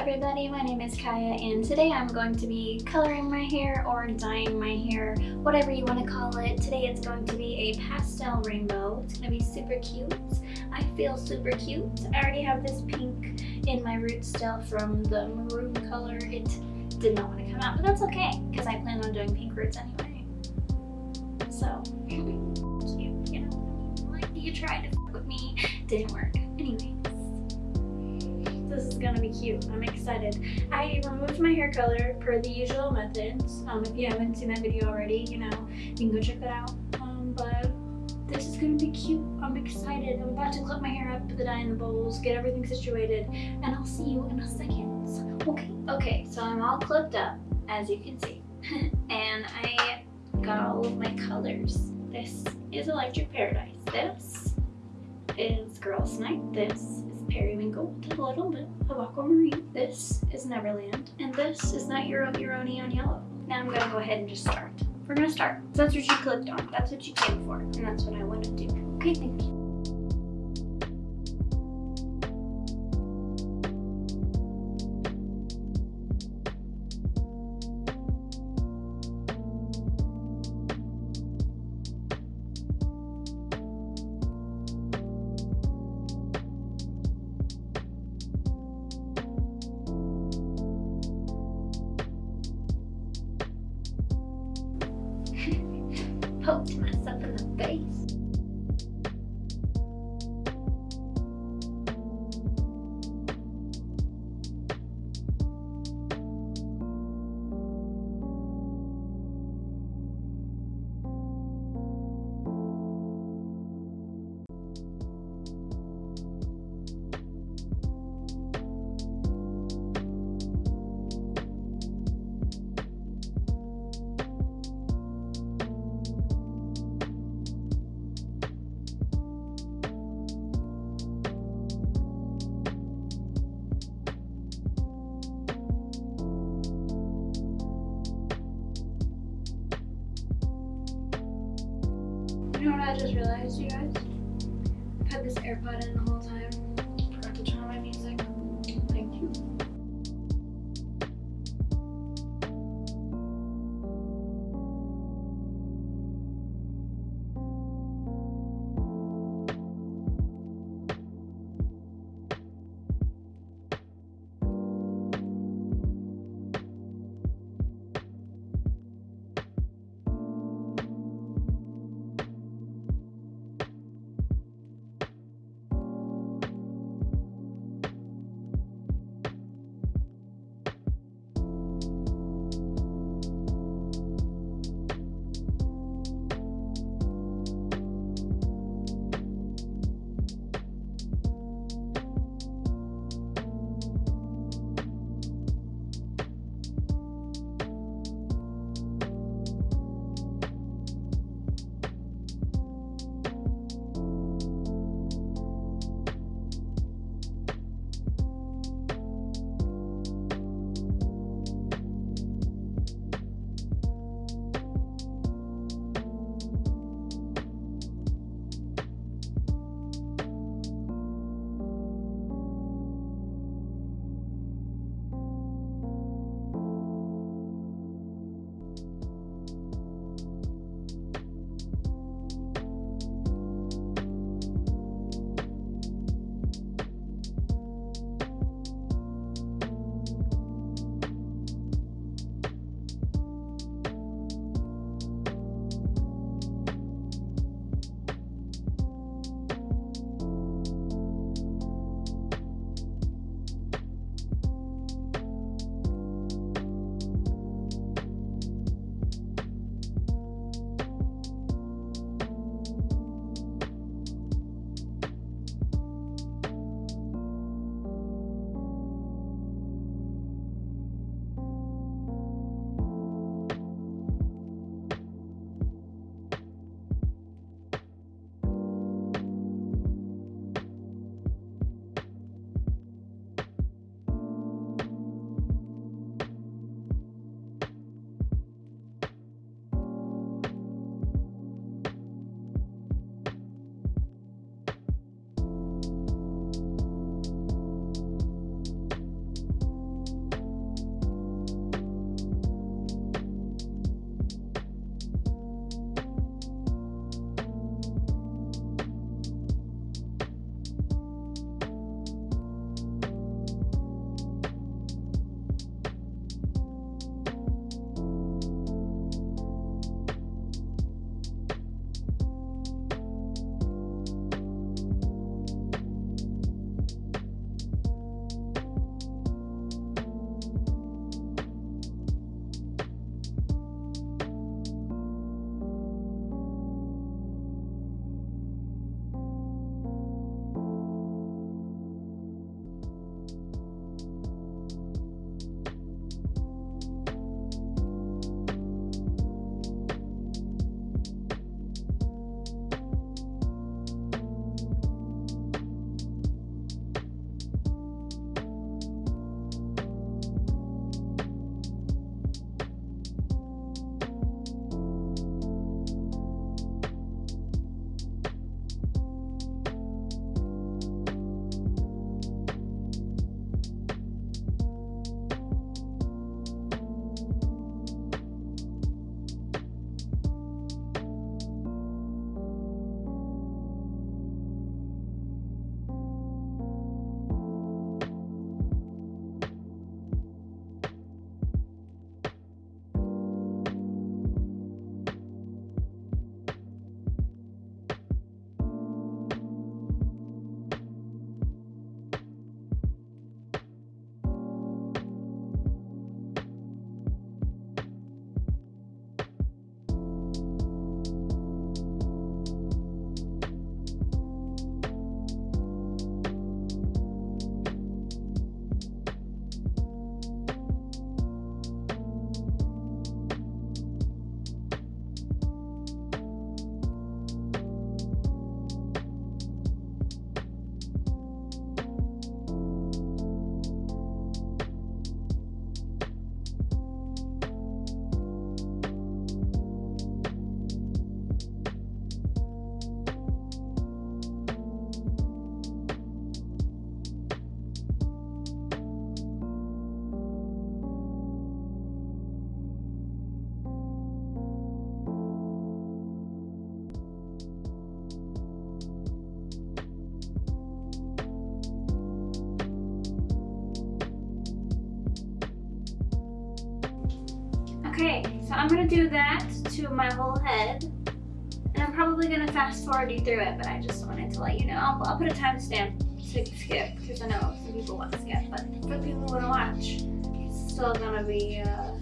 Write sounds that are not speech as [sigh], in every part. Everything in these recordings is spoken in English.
everybody, my name is Kaya and today I'm going to be coloring my hair or dyeing my hair, whatever you want to call it. Today it's going to be a pastel rainbow. It's going to be super cute. I feel super cute. I already have this pink in my root still from the maroon color. It did not want to come out, but that's okay because I plan on doing pink roots anyway. So, [laughs] cute, you know. Like you tried to f with me, didn't work. Anyways this is gonna be cute. I'm excited. I removed my hair color per the usual methods. Um, if you haven't seen that video already, you know, you can go check that out. Um, but this is gonna be cute. I'm excited. I'm about to clip my hair up, put the dye in the bowls, get everything situated, and I'll see you in a second. Okay, okay, so I'm all clipped up, as you can see. [laughs] and I got all of my colors. This is Electric Paradise. This is Girls Night. This periwinkle with a little bit of aquamarine. This is Neverland, and this is Not Your Own, Your Yellow. Now I'm gonna go ahead and just start. We're gonna start. So that's what you clicked on. That's what you came for, and that's what I want to do. Okay, thank you. out. You know what I just realized, you guys? I've had this AirPod in the whole I'm gonna do that to my whole head. And I'm probably gonna fast forward you through it, but I just wanted to let you know. I'll, I'll put a timestamp to skip, because I know some people want to skip, but for people who want to watch, it's still gonna be, uh,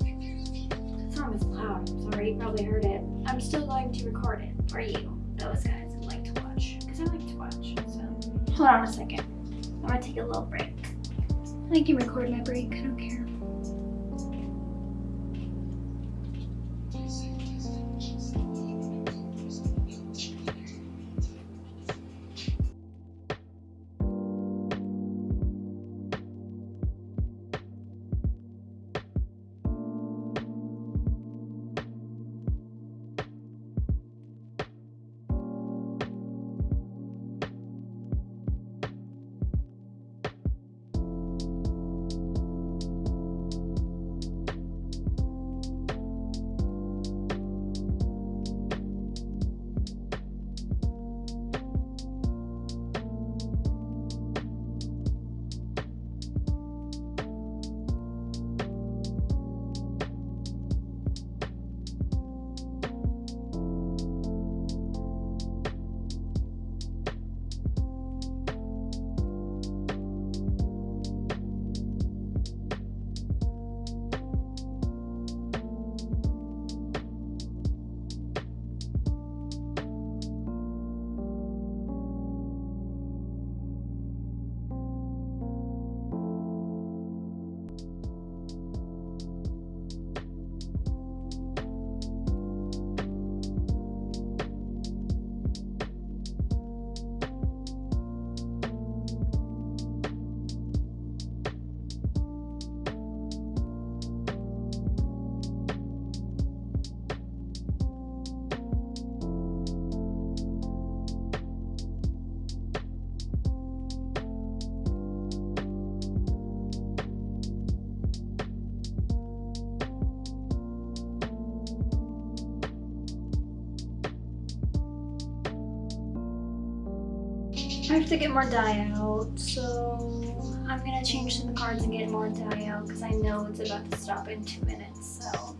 that song is loud, I'm sorry, you probably heard it. I'm still going to record it for you, those guys who like to watch, because I like to watch, so. Hold on a second. I'm gonna take a little break. I can record my break, I have to get more dye out, so I'm gonna change some cards and get more dye out because I know it's about to stop in two minutes, so.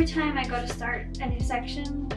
Every time I go to start a new section,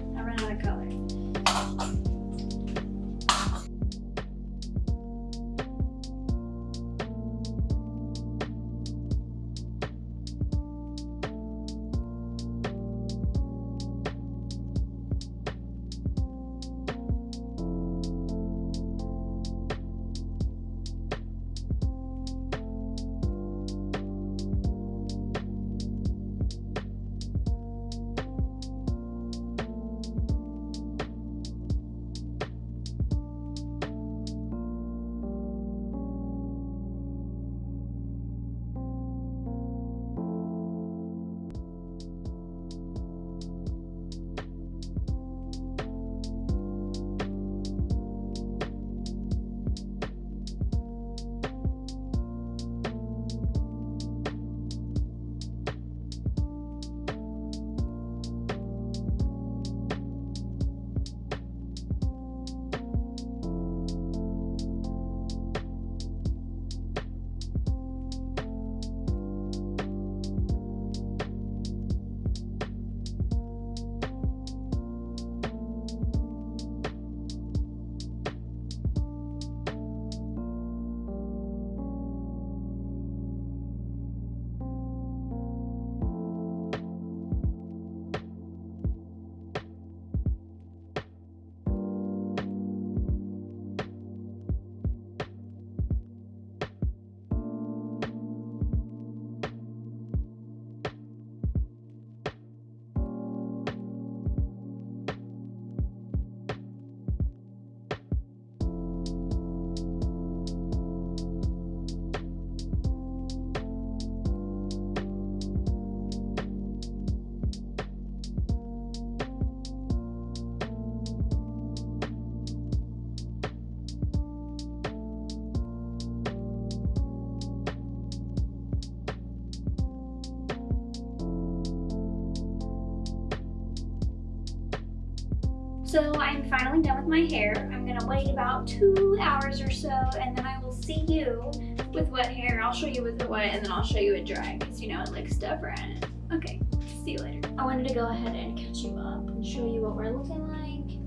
So I'm finally done with my hair. I'm gonna wait about two hours or so and then I will see you with wet hair. I'll show you with it wet and then I'll show you it dry because you know it looks different. Okay, see you later. I wanted to go ahead and catch you up and show you what we're looking like.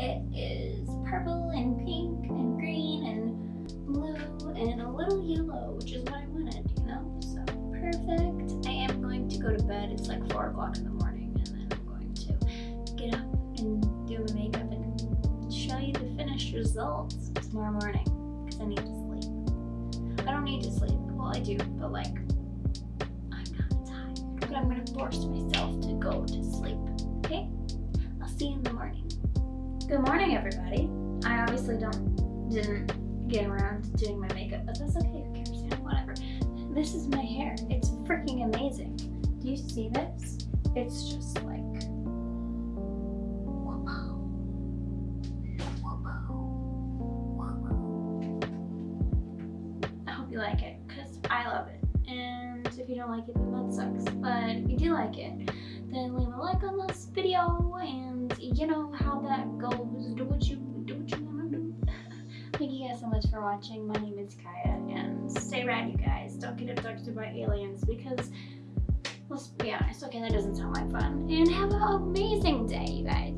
It is purple and pink and green and blue and a little yellow, which is what I wanted, you know? So perfect. I am going to go to bed. It's like four o'clock in the morning results tomorrow morning because I need to sleep. I don't need to sleep. Well, I do, but like, I'm not tired. But I'm gonna force myself to go to sleep. Okay? I'll see you in the morning. Good morning, everybody. I obviously don't didn't get around to doing my makeup, but that's okay. Who cares? Whatever. This is my hair. It's freaking amazing. Do you see this? It's just like it, then that sucks. But if you do like it, then leave a like on this video and you know how that goes. Do what you do what you wanna do. [laughs] Thank you guys so much for watching. My name is Kaya and stay rad you guys. Don't get abducted by aliens because let's be honest, okay that doesn't sound like fun. And have an amazing day you guys.